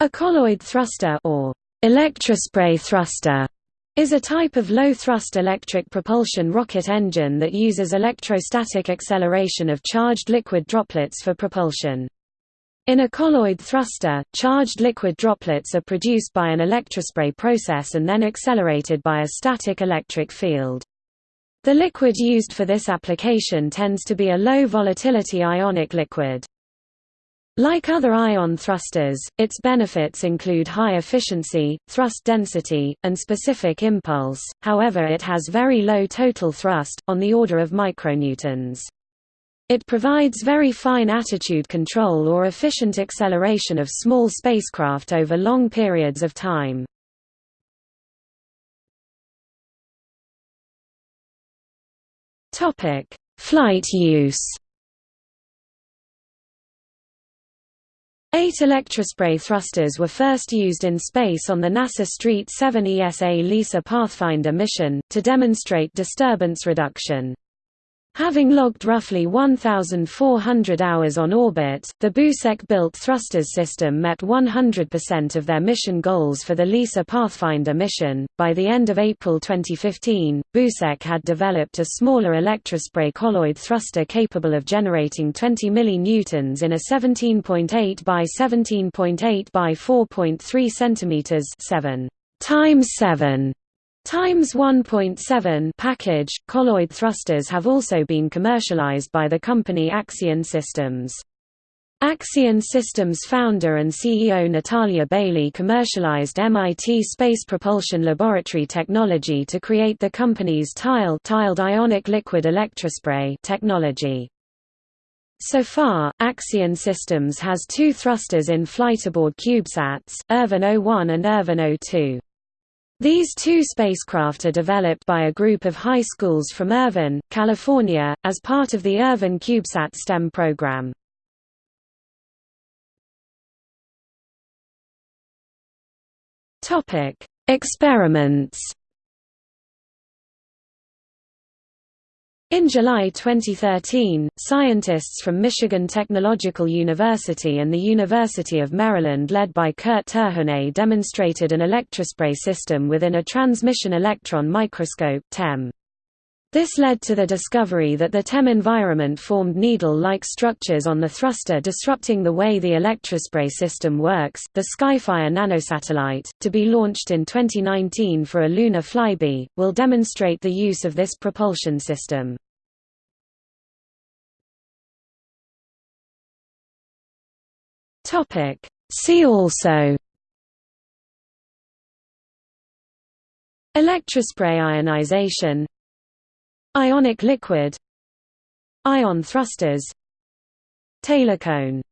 A colloid thruster or electrospray thruster is a type of low-thrust electric propulsion rocket engine that uses electrostatic acceleration of charged liquid droplets for propulsion. In a colloid thruster, charged liquid droplets are produced by an electrospray process and then accelerated by a static electric field. The liquid used for this application tends to be a low-volatility ionic liquid. Like other ion thrusters, its benefits include high efficiency, thrust density, and specific impulse, however it has very low total thrust, on the order of micronewtons. It provides very fine attitude control or efficient acceleration of small spacecraft over long periods of time. Flight use Eight electrospray thrusters were first used in space on the NASA STREET 7 ESA LISA Pathfinder mission, to demonstrate disturbance reduction. Having logged roughly 1,400 hours on orbit, the Busek-built thrusters system met 100% of their mission goals for the LISA Pathfinder mission. By the end of April 2015, Busek had developed a smaller electrospray colloid thruster capable of generating 20 millinewtons in a 17.8 by 17.8 by 4.3 cm 7 times 7 Times 1.7 package, colloid thrusters have also been commercialized by the company Accion Systems. Accion Systems founder and CEO Natalya Bailey commercialized MIT Space Propulsion Laboratory technology to create the company's TILE tiled ionic liquid electrospray technology. So far, Accion Systems has two thrusters in flight aboard CubeSats, Irvine 01 and Irvine 02. These two spacecraft are developed by a group of high schools from Irvine, California, as part of the Irvine CubeSat STEM program. Experiments In July 2013, scientists from Michigan Technological University and the University of Maryland led by Kurt Terhune demonstrated an electrospray system within a transmission electron microscope TEM. This led to the discovery that the TEM environment formed needle-like structures on the thruster disrupting the way the electrospray system works. The Skyfire nanosatellite, to be launched in 2019 for a lunar flyby, will demonstrate the use of this propulsion system. See also. Electrospray ionization. Ionic liquid. Ion thrusters. Taylor cone